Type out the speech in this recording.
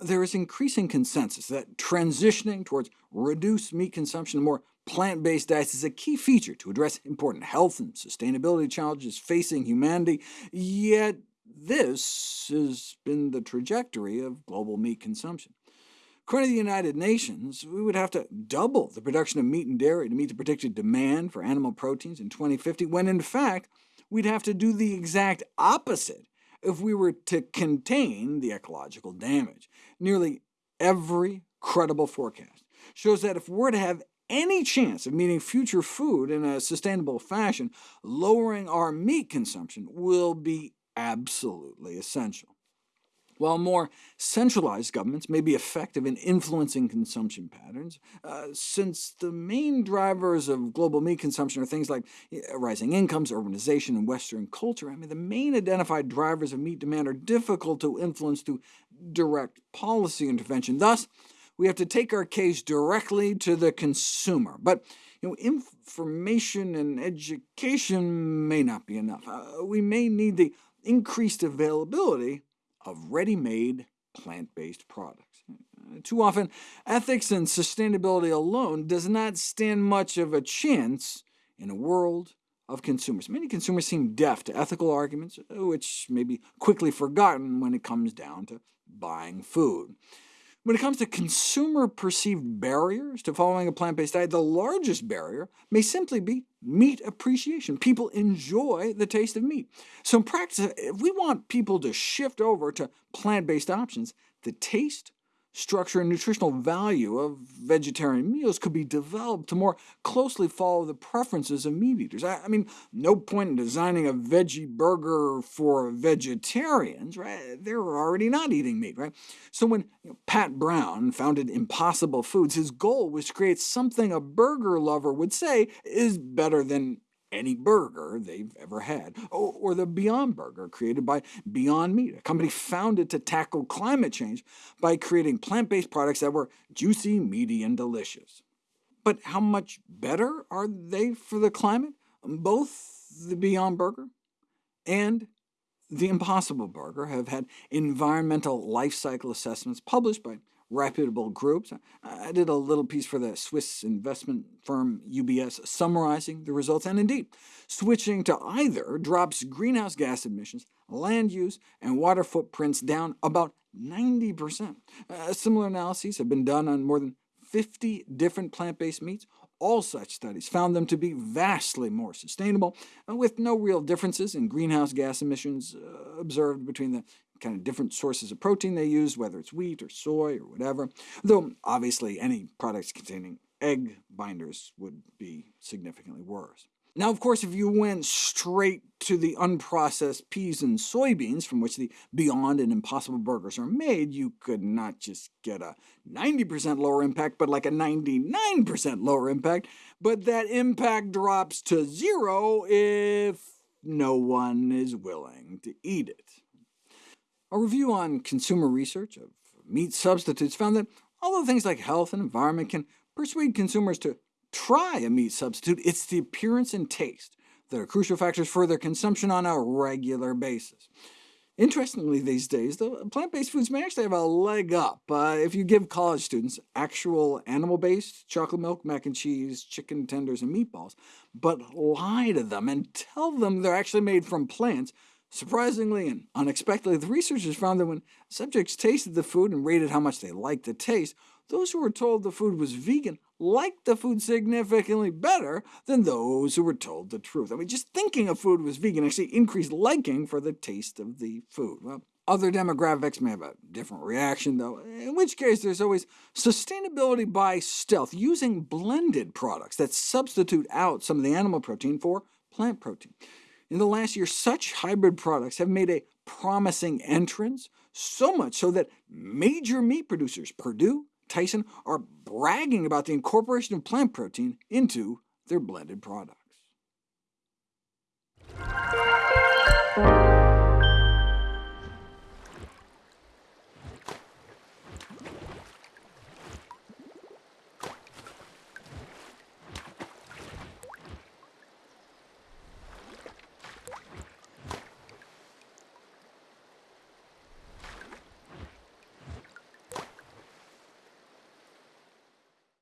there is increasing consensus that transitioning towards reduced meat consumption and more plant-based diets is a key feature to address important health and sustainability challenges facing humanity, yet this has been the trajectory of global meat consumption. According to the United Nations, we would have to double the production of meat and dairy to meet the predicted demand for animal proteins in 2050, when in fact we'd have to do the exact opposite if we were to contain the ecological damage. Nearly every credible forecast shows that if we're to have any chance of meeting future food in a sustainable fashion, lowering our meat consumption will be absolutely essential. While more centralized governments may be effective in influencing consumption patterns, uh, since the main drivers of global meat consumption are things like rising incomes, urbanization, and Western culture, I mean, the main identified drivers of meat demand are difficult to influence through direct policy intervention. Thus, we have to take our case directly to the consumer. But you know, information and education may not be enough. Uh, we may need the increased availability of ready-made plant-based products. Uh, too often, ethics and sustainability alone does not stand much of a chance in a world of consumers. Many consumers seem deaf to ethical arguments, which may be quickly forgotten when it comes down to buying food. When it comes to consumer-perceived barriers to following a plant-based diet, the largest barrier may simply be meat appreciation. People enjoy the taste of meat. So in practice, if we want people to shift over to plant-based options, the taste structure and nutritional value of vegetarian meals could be developed to more closely follow the preferences of meat eaters. I, I mean, no point in designing a veggie burger for vegetarians, right? They're already not eating meat, right? So when you know, Pat Brown founded Impossible Foods, his goal was to create something a burger lover would say is better than any burger they've ever had, or the Beyond Burger created by Beyond Meat, a company founded to tackle climate change by creating plant-based products that were juicy, meaty, and delicious. But how much better are they for the climate? Both the Beyond Burger and the Impossible Burger have had environmental life cycle assessments published by reputable groups. I did a little piece for the Swiss investment firm UBS summarizing the results, and indeed, switching to either drops greenhouse gas emissions, land use, and water footprints down about 90%. Uh, similar analyses have been done on more than 50 different plant-based meats. All such studies found them to be vastly more sustainable, uh, with no real differences in greenhouse gas emissions uh, observed between the kind of different sources of protein they use, whether it's wheat or soy or whatever, though obviously any products containing egg binders would be significantly worse. Now, of course, if you went straight to the unprocessed peas and soybeans from which the Beyond and Impossible burgers are made, you could not just get a 90% lower impact, but like a 99% lower impact, but that impact drops to zero if no one is willing to eat it. A review on consumer research of meat substitutes found that although things like health and environment can persuade consumers to try a meat substitute, it's the appearance and taste that are crucial factors for their consumption on a regular basis. Interestingly these days, the plant-based foods may actually have a leg up uh, if you give college students actual animal-based chocolate milk, mac and cheese, chicken tenders, and meatballs, but lie to them and tell them they're actually made from plants, Surprisingly and unexpectedly, the researchers found that when subjects tasted the food and rated how much they liked the taste, those who were told the food was vegan liked the food significantly better than those who were told the truth. I mean, just thinking a food was vegan actually increased liking for the taste of the food. Well, other demographics may have a different reaction, though, in which case there's always sustainability by stealth, using blended products that substitute out some of the animal protein for plant protein. In the last year, such hybrid products have made a promising entrance, so much so that major meat producers, Perdue, Tyson, are bragging about the incorporation of plant protein into their blended products.